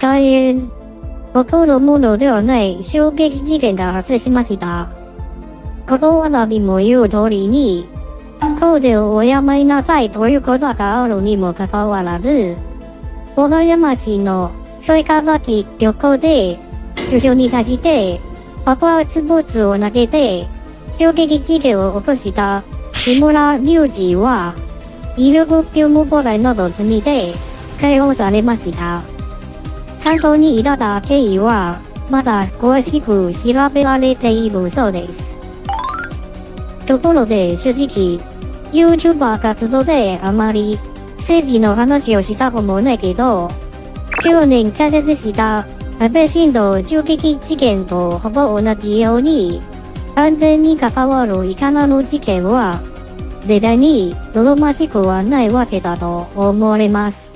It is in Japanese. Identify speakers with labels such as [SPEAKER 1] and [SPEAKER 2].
[SPEAKER 1] 大変。起こるものではない衝撃事件が発生しました。ことわらびも言う通りに、コーデをおやめなさいということがあるにもかかわらず、小田山市のソイカ崎旅行で、首相に立ちて、爆発物を投げて、衝撃事件を起こした木村隆二は、威力業務妨害など罪で解放されました。関東に至った経緯は、まだ詳しく調べられているそうです。ところで正直、YouTuber 活動であまり政治の話をしたこともないけど、去年解説した安倍晋の銃撃事件とほぼ同じように、安全に関わるいかなる事件は、絶対に望ましくはないわけだと思われます。